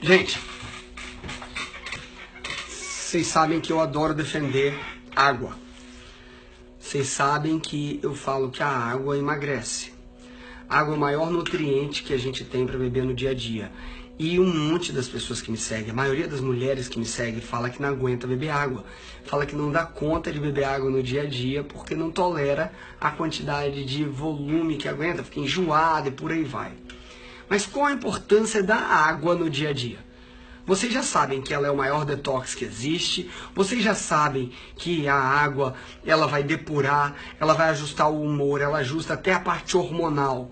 Gente, vocês sabem que eu adoro defender água. Vocês sabem que eu falo que a água emagrece. A água é o maior nutriente que a gente tem para beber no dia a dia. E um monte das pessoas que me seguem, a maioria das mulheres que me seguem, fala que não aguenta beber água. Fala que não dá conta de beber água no dia a dia porque não tolera a quantidade de volume que aguenta, fica enjoada e por aí vai. Mas qual a importância da água no dia a dia? Vocês já sabem que ela é o maior detox que existe. Vocês já sabem que a água ela vai depurar, ela vai ajustar o humor, ela ajusta até a parte hormonal.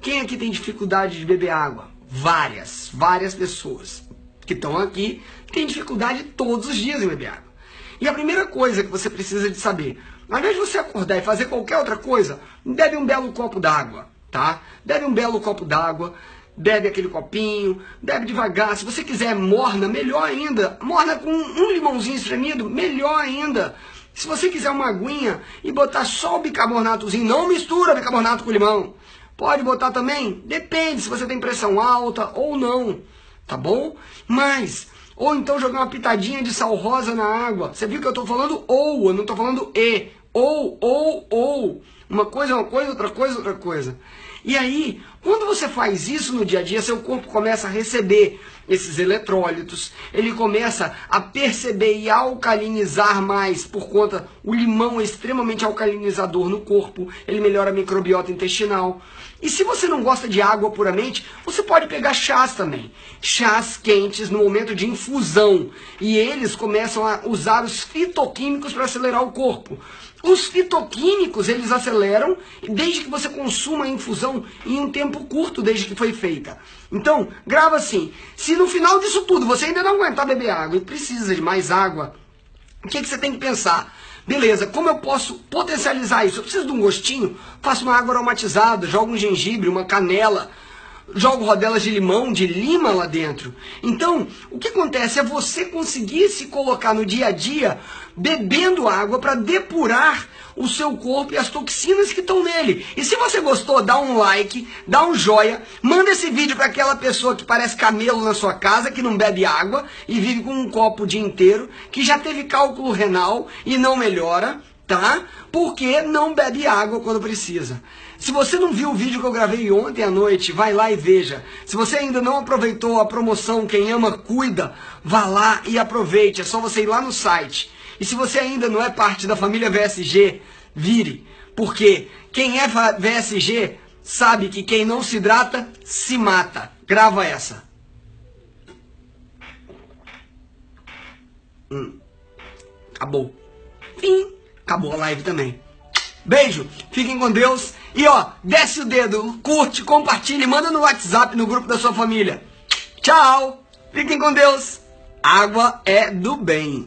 Quem aqui tem dificuldade de beber água? Várias, várias pessoas que estão aqui têm dificuldade todos os dias em beber água. E a primeira coisa que você precisa de saber, ao invés de você acordar e fazer qualquer outra coisa, bebe um belo copo d'água tá? Bebe um belo copo d'água, bebe aquele copinho, bebe devagar. Se você quiser morna, melhor ainda. Morna com um limãozinho espremido, melhor ainda. Se você quiser uma aguinha e botar só o bicarbonatozinho, não mistura bicarbonato com limão. Pode botar também? Depende se você tem pressão alta ou não, tá bom? Mas, ou então jogar uma pitadinha de sal rosa na água. Você viu que eu estou falando ou, eu não estou falando e. Ou, ou, ou. Uma coisa é uma coisa, outra coisa é outra coisa. E aí, quando você faz isso no dia a dia, seu corpo começa a receber esses eletrólitos, ele começa a perceber e alcalinizar mais por conta o limão é extremamente alcalinizador no corpo, ele melhora a microbiota intestinal. E se você não gosta de água puramente, você pode pegar chás também. Chás quentes no momento de infusão. E eles começam a usar os fitoquímicos para acelerar o corpo. Os fitoquímicos, eles aceleram desde que você consuma a infusão em um tempo curto desde que foi feita. Então, grava assim, se no final disso tudo você ainda não aguentar beber água e precisa de mais água, o que, que você tem que pensar? Beleza, como eu posso potencializar isso? Eu preciso de um gostinho? Faço uma água aromatizada, jogo um gengibre, uma canela, jogo rodelas de limão, de lima lá dentro. Então, o que acontece é você conseguir se colocar no dia a dia bebendo água para depurar o seu corpo e as toxinas que estão nele. E se você gostou, dá um like, dá um joia, manda esse vídeo para aquela pessoa que parece camelo na sua casa, que não bebe água e vive com um copo o dia inteiro, que já teve cálculo renal e não melhora, tá? Porque não bebe água quando precisa. Se você não viu o vídeo que eu gravei ontem à noite, vai lá e veja. Se você ainda não aproveitou a promoção Quem Ama Cuida, vá lá e aproveite. É só você ir lá no site. E se você ainda não é parte da família VSG, vire. Porque quem é VSG sabe que quem não se hidrata, se mata. Grava essa. Hum. Acabou. Fim. Acabou a live também. Beijo, fiquem com Deus. E ó, desce o dedo, curte, compartilhe, manda no WhatsApp no grupo da sua família. Tchau, fiquem com Deus. Água é do bem.